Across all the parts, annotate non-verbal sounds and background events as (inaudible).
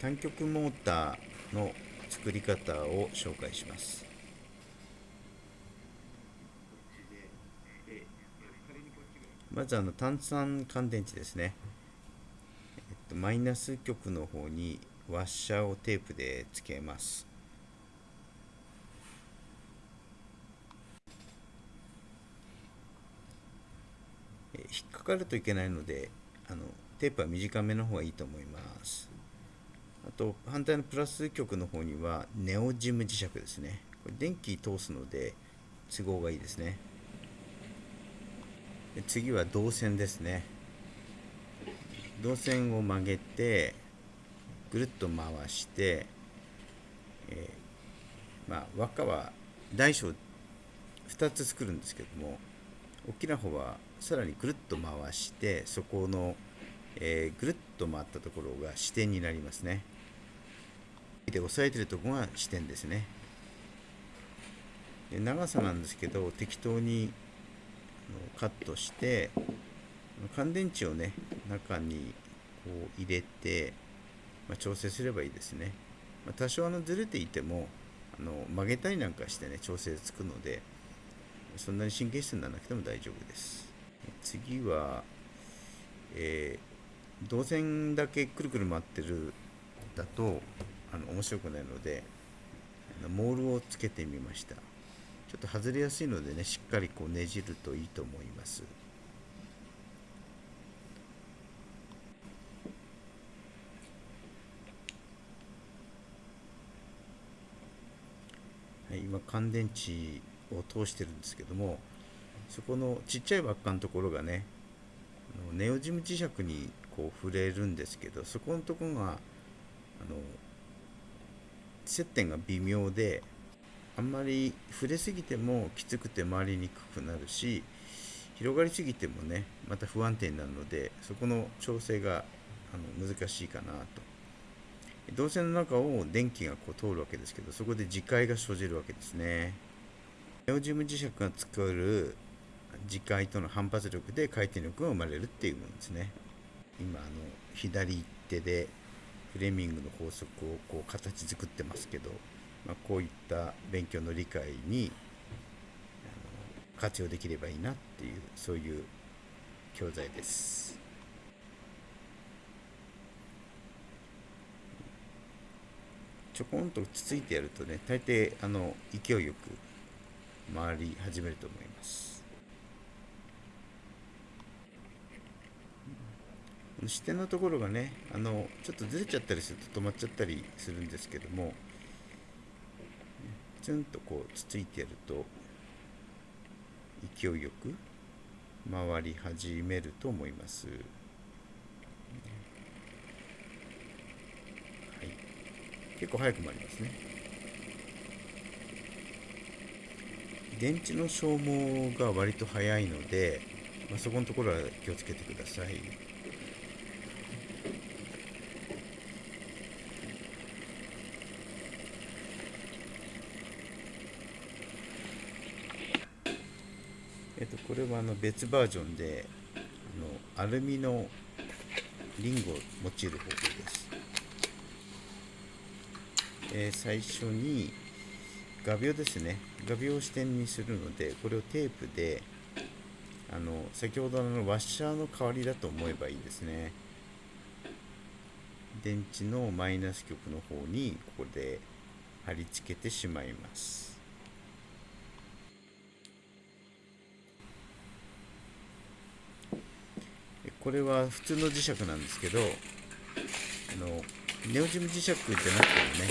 単極モーターの作り方を紹介します。まずあの単酸乾電池ですね、えっと、マイナス極の方にワッシャーをテープでつけます。引っかかるといけないのであのテープは短めの方がいいと思います。あと反対のプラス極の方にはネオジム磁石ですね。これ電気通すので都合がいいですね。で次は導線ですね。導線を曲げてぐるっと回して、えー、まあ輪っかは大小2つ作るんですけども大きな方はさらにぐるっと回してそこの、えー、ぐるっと回ったところが支点になりますね。で押さえてるとこが支点ですね。で長さなんですけど適当にカットして乾電池をね中にこう入れて、まあ、調整すればいいですね、まあ、多少あのずれていてもあの曲げたりなんかしてね調整つくのでそんなに神経質にならなくても大丈夫です。次は、えー、導線だけくるくる回ってるだとあの面白くないのでモールをつけてみました。ちょっと外れやすいのでねしっかりこうねじるといいと思います。はい、今乾電池を通してるんですけどもそこのちっちゃい輪っかのところがねネオジム磁石にこう触れるんですけどそこのとこがあの接点が微妙であんまり触れすぎてもきつくて回りにくくなるし広がりすぎてもねまた不安定になるのでそこの調整があの難しいかなと。導線の中を電気がこう通るわけですけどそこで磁界が生じるわけですね。ネオジム磁石が作る磁界との反発力で回転力が生まれるっていうものですね。今あの左手でフレミングの法則をこう形作ってますけど、まあ、こういった勉強の理解に活用できればいいなっていうそういう教材です。ちょこんとつついてやるとね大抵あの勢いよく回り始めると思います。視点のところがねあのちょっとずれちゃったりすると止まっちゃったりするんですけどもツンとこうつついてやると勢いよく回り始めると思います。はい。結構早く回りますね。電池の消耗が割と早いので、まあ、そこのところは気をつけてください。これはあの別バージョンであのアルミのリングを用いる方法です。えー、最初に画鋲ですね。画鋲を支点にするのでこれをテープであの先ほどのワッシャーの代わりだと思えばいいですね。電池のマイナス極の方にここで貼り付けてしまいます。これは普通の磁石なんですけどあのネオジム磁石じゃなくてもね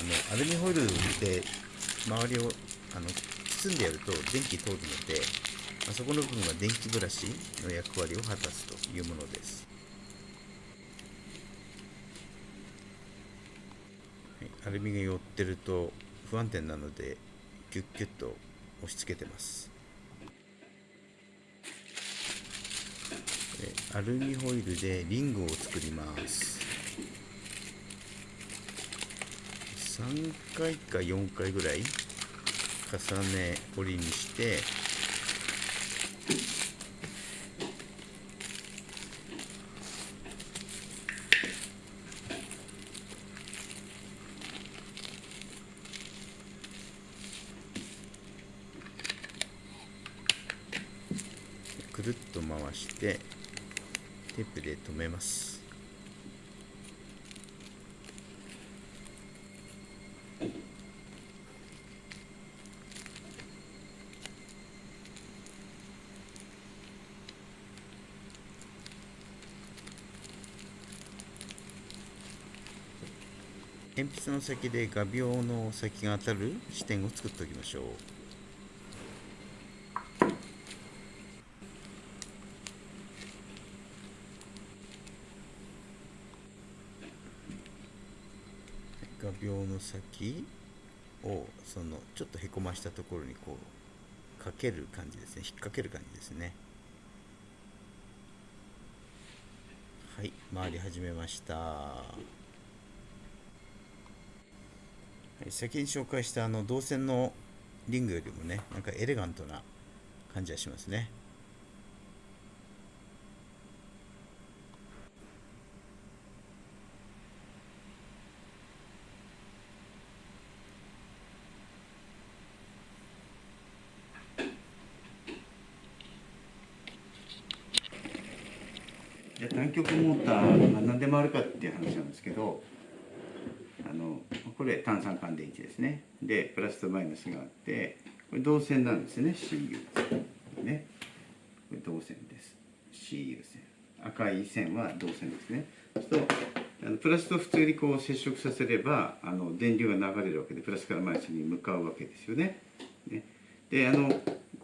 あのアルミホイルで周りをあの包んでやると電気通るので、あ、そこの部分は電気ブラシの役割を果たすというものです、はい、アルミが寄ってると不安定なのでキュッキュッと押し付けてます。アルミホイルでリングを作ります。3回か4回ぐらい重ね折りにしてくるっと回してテープで留めます。鉛筆の先で画鋲の先が当たる視点を作っておきましょう。画鋲の先をそのちょっとへこましたところにこうかける感じですね。引っ掛ける感じですね。はい回り始めました。はい、先に紹介したあの銅線のリングよりもねなんかエレガントな感じはしますね。じゃ単極モーターが何でもあるかっていう話なんですけどあのこれ単三乾電池ですね。でプラスとマイナスがあってこれ導線なんですね CU ね。これ導線です。CU 線。赤い線は導線ですね。そうするとあのプラスと普通にこう接触させればあの電流が流れるわけでプラスからマイナスに向かうわけですよね。ね。であの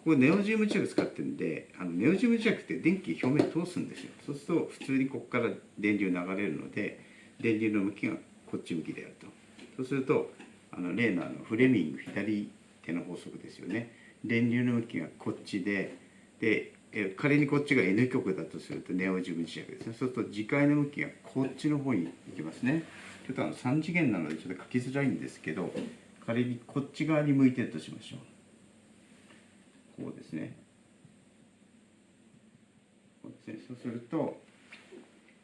ここネオジウム磁石使ってるんであのネオジウム磁石って電気表面通すんですよ。そうすると普通にここから電流流れるので電流の向きがこっち向きであると。そうするとあの例のあのフレミング左手の法則ですよね。電流の向きがこっちでで仮にこっちが N 極だとするとネオジム磁石ですね。そうすると磁界の向きがこっちの方に行きますね。ちょっとあの3次元なのでちょっと書きづらいんですけど仮にこっち側に向いてるとしましょう。こうですね。こうですね。そうすると、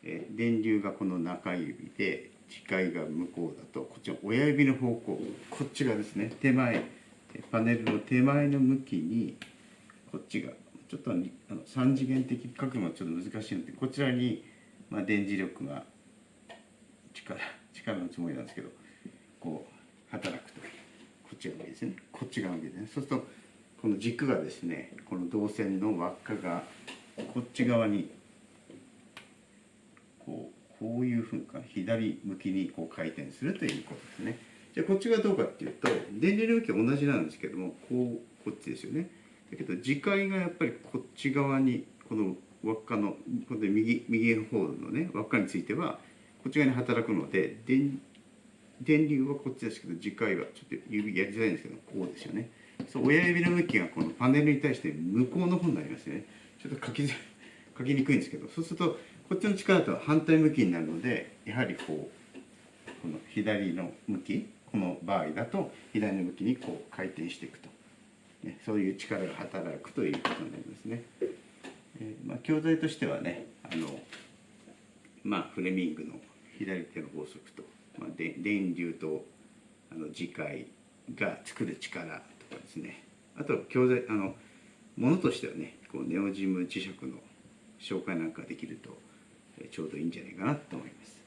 え電流がこの中指で磁界が向こうだとこっちの親指の方向こっちがですね手前パネルの手前の向きにこっちがちょっとあの3次元的書くのはちょっと難しいのでこちらに、まあ、電磁力が力力のつもりなんですけどこう働くとこっちが上ですね。こっちが上ですね。そうするとこの軸がですねこの導線の輪っかがこっち側にこうこういうふうか左向きにこう回転するということですね。じゃあこっちがどうかっていうと電流の向きは同じなんですけどもこうこっちですよね。だけど磁界がやっぱりこっち側にこの輪っかのこの右右方のね輪っかについてはこっち側に働くので電電流はこっちですけど磁界はちょっと指やりづらいんですけどこうですよね。そう親指の向きがこのパネルに対して向こうの方になりますね。ちょっと書き (laughs) 書きにくいんですけどそうするとこっちの力と反対向きになるのでやはりこうこの左の向きこの場合だと左の向きにこう回転していくと、ね、そういう力が働くということになりますね。えー、まあ、教材としてはねあの、まあ、フレミングの左手の法則と、まあ、電流とあの磁界が作る力ですねあと教材あのものとしてはねこうネオジム磁石の紹介なんかできるとちょうどいいんじゃないかなと思います。